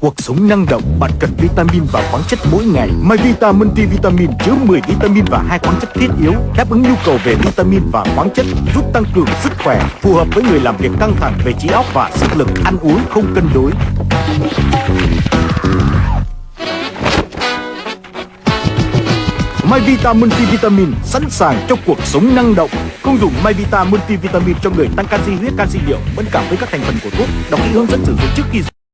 Cuộc sống năng động, bạn cần vitamin và khoáng chất mỗi ngày. MyVita Multivitamin chứa 10 vitamin và hai khoáng chất thiết yếu, đáp ứng nhu cầu về vitamin và khoáng chất, giúp tăng cường sức khỏe, phù hợp với người làm việc căng thẳng về trí óc và sức lực, ăn uống không cân đối. MyVita Multivitamin sẵn sàng cho cuộc sống năng động. Công dụng MyVita Multivitamin cho người tăng canxi huyết, canxi niệu, mẫn cảm với các thành phần của thuốc. Đọc kỹ hướng dẫn sử dụng trước khi